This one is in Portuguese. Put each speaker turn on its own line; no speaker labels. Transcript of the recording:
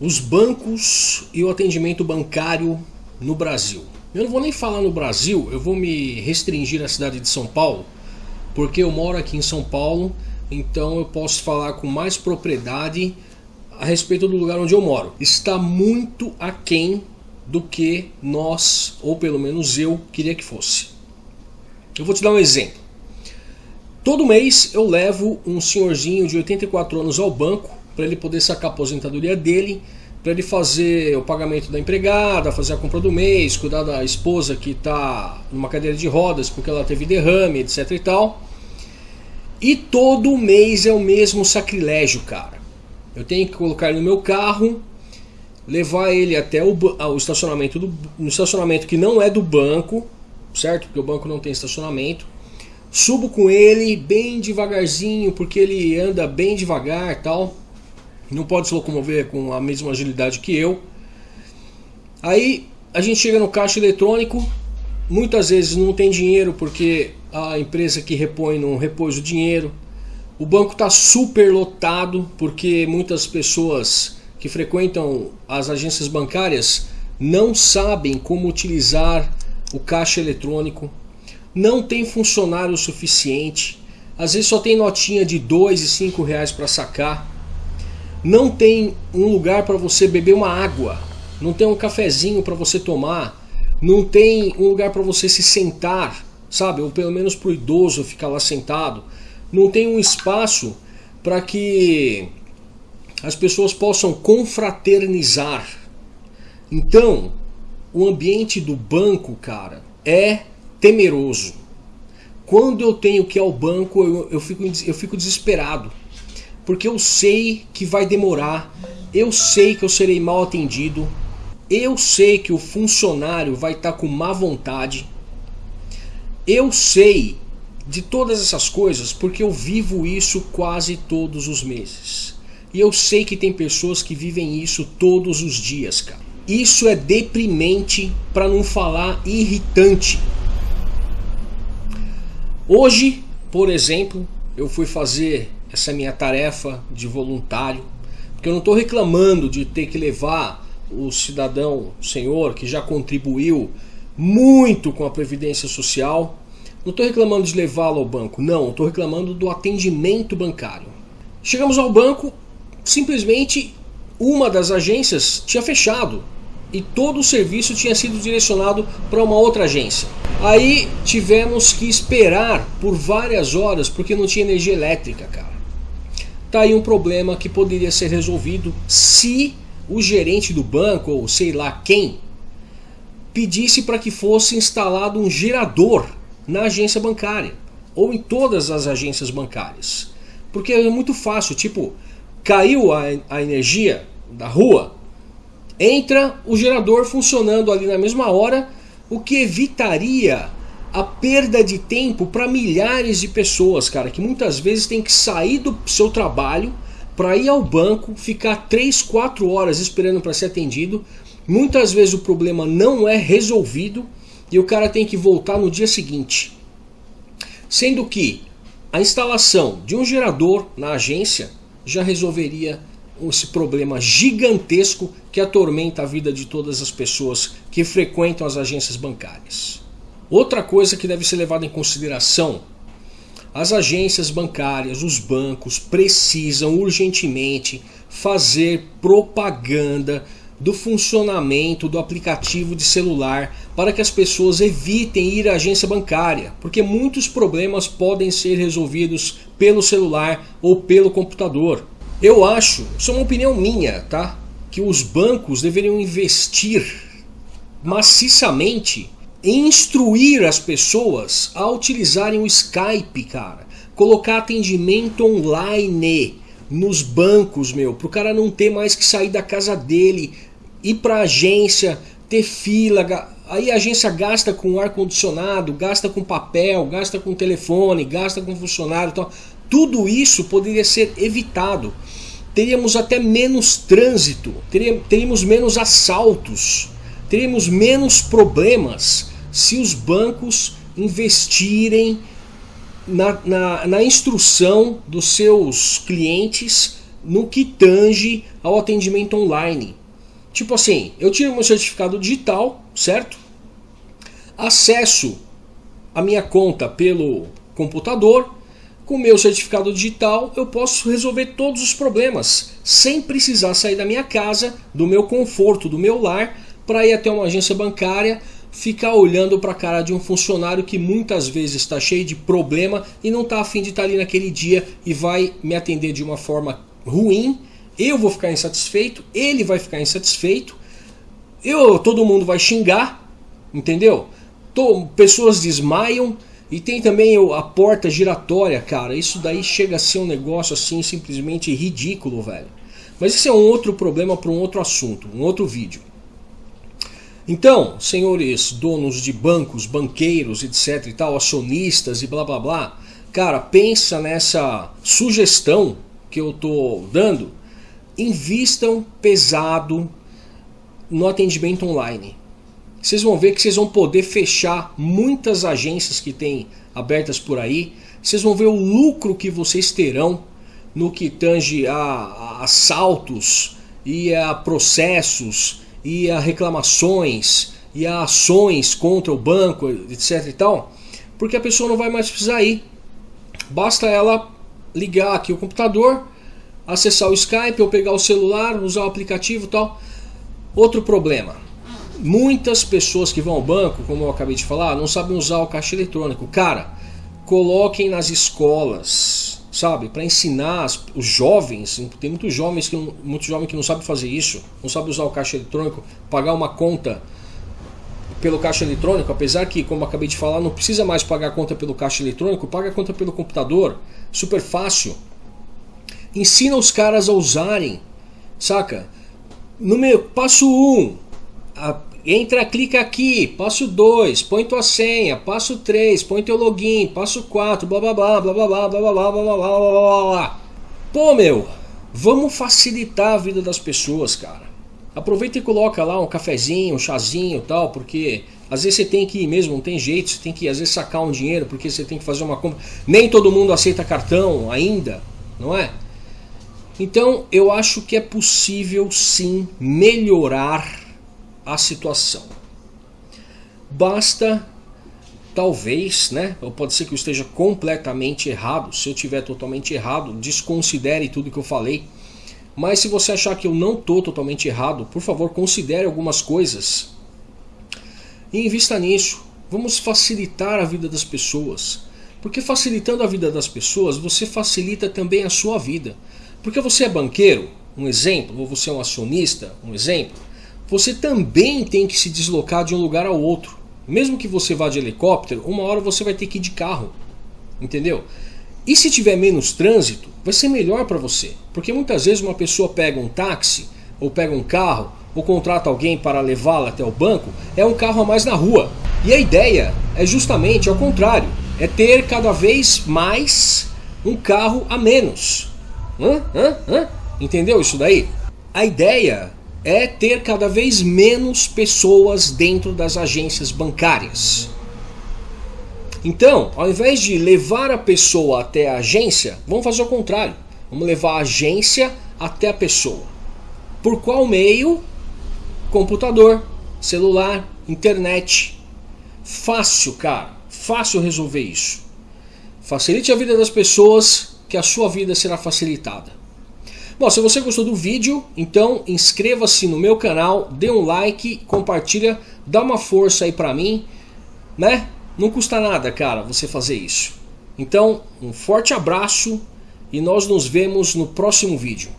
os bancos e o atendimento bancário no Brasil. Eu não vou nem falar no Brasil, eu vou me restringir à cidade de São Paulo, porque eu moro aqui em São Paulo, então eu posso falar com mais propriedade a respeito do lugar onde eu moro. Está muito aquém do que nós, ou pelo menos eu, queria que fosse. Eu vou te dar um exemplo. Todo mês eu levo um senhorzinho de 84 anos ao banco para ele poder sacar a aposentadoria dele, para ele fazer o pagamento da empregada, fazer a compra do mês, cuidar da esposa que está numa cadeira de rodas porque ela teve derrame, etc e tal. E todo mês é o mesmo sacrilégio, cara. Eu tenho que colocar ele no meu carro, levar ele até o, o estacionamento do, estacionamento que não é do banco, certo? Porque o banco não tem estacionamento. Subo com ele bem devagarzinho, porque ele anda bem devagar tal não pode se locomover com a mesma agilidade que eu. Aí a gente chega no caixa eletrônico, muitas vezes não tem dinheiro porque a empresa que repõe não repôs o dinheiro. O banco está super lotado porque muitas pessoas que frequentam as agências bancárias não sabem como utilizar o caixa eletrônico, não tem funcionário suficiente, às vezes só tem notinha de dois e cinco reais para sacar não tem um lugar para você beber uma água, não tem um cafezinho para você tomar, não tem um lugar para você se sentar, sabe? Ou pelo menos para o idoso ficar lá sentado. Não tem um espaço para que as pessoas possam confraternizar. Então, o ambiente do banco, cara, é temeroso. Quando eu tenho que ir ao banco, eu, eu, fico, eu fico desesperado porque eu sei que vai demorar, eu sei que eu serei mal atendido, eu sei que o funcionário vai estar tá com má vontade, eu sei de todas essas coisas porque eu vivo isso quase todos os meses. E eu sei que tem pessoas que vivem isso todos os dias, cara. Isso é deprimente, para não falar irritante. Hoje, por exemplo, eu fui fazer essa minha tarefa de voluntário, porque eu não estou reclamando de ter que levar o cidadão, o senhor, que já contribuiu muito com a Previdência Social, não estou reclamando de levá-lo ao banco, não, estou reclamando do atendimento bancário. Chegamos ao banco, simplesmente uma das agências tinha fechado e todo o serviço tinha sido direcionado para uma outra agência. Aí tivemos que esperar por várias horas porque não tinha energia elétrica, cara. Tá aí um problema que poderia ser resolvido se o gerente do banco, ou sei lá quem, pedisse para que fosse instalado um gerador na agência bancária ou em todas as agências bancárias. Porque é muito fácil, tipo, caiu a, a energia da rua, entra o gerador funcionando ali na mesma hora, o que evitaria a perda de tempo para milhares de pessoas, cara, que muitas vezes tem que sair do seu trabalho para ir ao banco, ficar 3, 4 horas esperando para ser atendido. Muitas vezes o problema não é resolvido e o cara tem que voltar no dia seguinte. Sendo que a instalação de um gerador na agência já resolveria esse problema gigantesco que atormenta a vida de todas as pessoas que frequentam as agências bancárias. Outra coisa que deve ser levada em consideração, as agências bancárias, os bancos precisam urgentemente fazer propaganda do funcionamento do aplicativo de celular para que as pessoas evitem ir à agência bancária, porque muitos problemas podem ser resolvidos pelo celular ou pelo computador. Eu acho, isso é uma opinião minha, tá? Que os bancos deveriam investir maciçamente instruir as pessoas a utilizarem o Skype, cara. Colocar atendimento online nos bancos, meu, pro cara não ter mais que sair da casa dele, ir pra agência, ter fila, aí a agência gasta com ar condicionado, gasta com papel, gasta com telefone, gasta com funcionário, então tudo isso poderia ser evitado. Teríamos até menos trânsito, teríamos menos assaltos, teríamos menos problemas se os bancos investirem na, na, na instrução dos seus clientes no que tange ao atendimento online. Tipo assim, eu tiro meu certificado digital, certo? Acesso a minha conta pelo computador, com meu certificado digital eu posso resolver todos os problemas sem precisar sair da minha casa, do meu conforto, do meu lar, para ir até uma agência bancária, ficar olhando para a cara de um funcionário que muitas vezes está cheio de problema e não está afim de estar tá ali naquele dia e vai me atender de uma forma ruim. Eu vou ficar insatisfeito, ele vai ficar insatisfeito, eu, todo mundo vai xingar, entendeu? Tô, pessoas desmaiam, e tem também a porta giratória, cara. Isso daí chega a ser um negócio assim simplesmente ridículo, velho. Mas esse é um outro problema para um outro assunto, um outro vídeo. Então, senhores donos de bancos, banqueiros, etc e tal, acionistas e blá blá blá, cara, pensa nessa sugestão que eu tô dando. Invistam pesado no atendimento online vocês vão ver que vocês vão poder fechar muitas agências que tem abertas por aí. Vocês vão ver o lucro que vocês terão no que tange a, a assaltos e a processos e a reclamações e a ações contra o banco, etc e tal, porque a pessoa não vai mais precisar ir. Basta ela ligar aqui o computador, acessar o Skype ou pegar o celular, usar o aplicativo tal. Outro problema, Muitas pessoas que vão ao banco, como eu acabei de falar, não sabem usar o caixa eletrônico. Cara, coloquem nas escolas, sabe, para ensinar os jovens. Tem muitos jovens que muito jovem que não sabe fazer isso, não sabe usar o caixa eletrônico, pagar uma conta pelo caixa eletrônico, apesar que, como acabei de falar, não precisa mais pagar a conta pelo caixa eletrônico, paga a conta pelo computador, super fácil. Ensina os caras a usarem, saca? Número, passo 1, um, entra, clica aqui, passo 2, põe tua senha, passo 3, põe teu login, passo 4, blá blá blá blá blá blá blá blá blá blá blá blá blá blá Pô meu, vamos facilitar a vida das pessoas, cara. Aproveita e coloca lá um cafezinho, um chazinho tal, porque às vezes você tem que ir mesmo, não tem jeito, você tem que às vezes sacar um dinheiro porque você tem que fazer uma compra. Nem todo mundo aceita cartão ainda, não é? Então eu acho que é possível sim melhorar a situação. Basta, talvez, né? Ou pode ser que eu esteja completamente errado. Se eu estiver totalmente errado, desconsidere tudo que eu falei. Mas se você achar que eu não estou totalmente errado, por favor, considere algumas coisas. E invista nisso. Vamos facilitar a vida das pessoas. Porque facilitando a vida das pessoas, você facilita também a sua vida. Porque você é banqueiro, um exemplo, ou você é um acionista, um exemplo você também tem que se deslocar de um lugar ao outro. Mesmo que você vá de helicóptero, uma hora você vai ter que ir de carro. Entendeu? E se tiver menos trânsito, vai ser melhor para você. Porque muitas vezes uma pessoa pega um táxi, ou pega um carro, ou contrata alguém para levá-la até o banco, é um carro a mais na rua. E a ideia é justamente ao contrário, é ter cada vez mais um carro a menos. Hã? Hã? Hã? Entendeu isso daí? A ideia é ter cada vez menos pessoas dentro das agências bancárias. Então, ao invés de levar a pessoa até a agência, vamos fazer o contrário. Vamos levar a agência até a pessoa. Por qual meio? Computador, celular, internet. Fácil, cara. Fácil resolver isso. Facilite a vida das pessoas, que a sua vida será facilitada. Bom, se você gostou do vídeo, então inscreva-se no meu canal, dê um like, compartilha, dá uma força aí pra mim, né? Não custa nada, cara, você fazer isso. Então, um forte abraço e nós nos vemos no próximo vídeo.